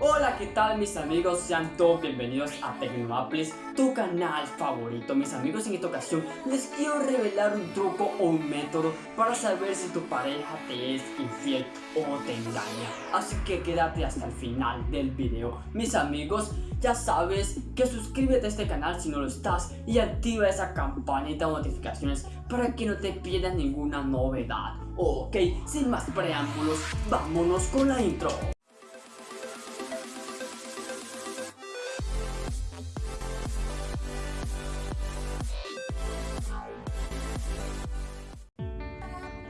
Hola, ¿qué tal mis amigos? Sean todos bienvenidos a Tecnoaplis, tu canal favorito. Mis amigos, en esta ocasión les quiero revelar un truco o un método para saber si tu pareja te es infiel o te engaña. Así que quédate hasta el final del video. Mis amigos, ya sabes que suscríbete a este canal si no lo estás y activa esa campanita de notificaciones para que no te pierdas ninguna novedad. Ok, sin más preámbulos, vámonos con la intro.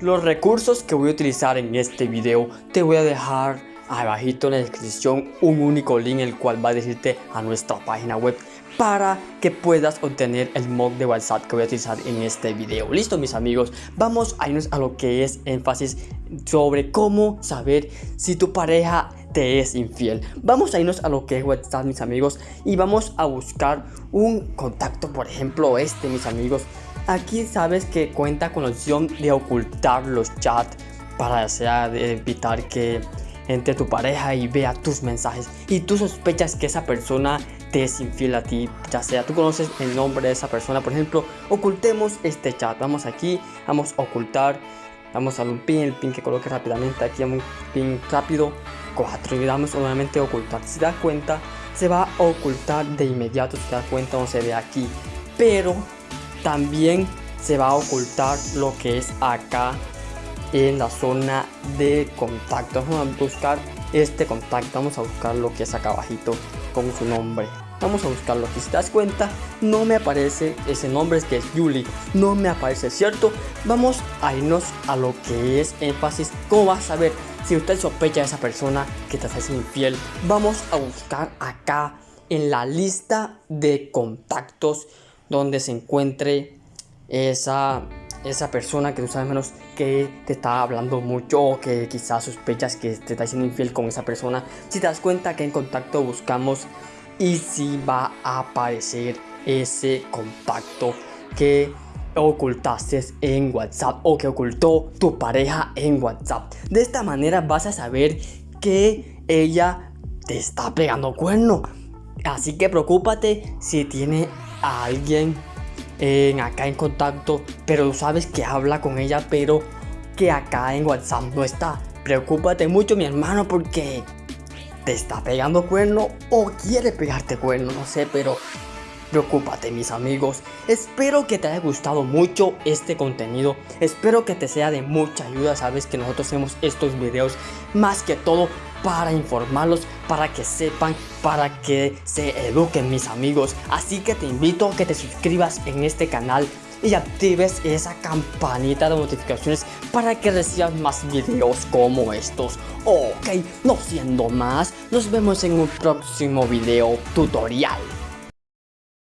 Los recursos que voy a utilizar en este video te voy a dejar abajito en la descripción un único link el cual va a decirte a nuestra página web para que puedas obtener el mod de WhatsApp que voy a utilizar en este video. Listo mis amigos, vamos a irnos a lo que es énfasis sobre cómo saber si tu pareja te es infiel. Vamos a irnos a lo que es WhatsApp mis amigos y vamos a buscar un contacto, por ejemplo este mis amigos Aquí sabes que cuenta con opción de ocultar los chats para sea, evitar que entre tu pareja y vea tus mensajes. Y tú sospechas que esa persona te es infiel a ti, ya sea tú conoces el nombre de esa persona, por ejemplo, ocultemos este chat, vamos aquí, vamos a ocultar, vamos a un pin, el pin que coloque rápidamente. Aquí, un pin rápido, 4 y damos nuevamente ocultar, si das cuenta, se va a ocultar de inmediato, si das cuenta, no se ve aquí, pero también se va a ocultar lo que es acá en la zona de contacto. Vamos a buscar este contacto. Vamos a buscar lo que es acá abajito con su nombre. Vamos a buscarlo. Si te das cuenta, no me aparece ese nombre, es que es Julie. No me aparece, ¿cierto? Vamos a irnos a lo que es énfasis. ¿Cómo vas a ver si usted sospecha de esa persona que te hace infiel? Vamos a buscar acá en la lista de contactos donde se encuentre esa, esa persona que tú sabes menos que te está hablando mucho o que quizás sospechas que te está siendo infiel con esa persona. Si te das cuenta que en contacto buscamos y si va a aparecer ese contacto que ocultaste en WhatsApp o que ocultó tu pareja en WhatsApp. De esta manera vas a saber que ella te está pegando cuerno. Así que preocúpate si tiene a alguien en, acá en contacto, pero sabes que habla con ella, pero que acá en WhatsApp no está. Preocúpate mucho, mi hermano, porque te está pegando cuerno o quiere pegarte cuerno, no sé, pero preocúpate mis amigos. Espero que te haya gustado mucho este contenido. Espero que te sea de mucha ayuda. Sabes que nosotros hacemos estos videos más que todo para informarlos, para que sepan, para que se eduquen mis amigos. Así que te invito a que te suscribas en este canal y actives esa campanita de notificaciones para que recibas más videos como estos. Ok, no siendo más, nos vemos en un próximo video tutorial.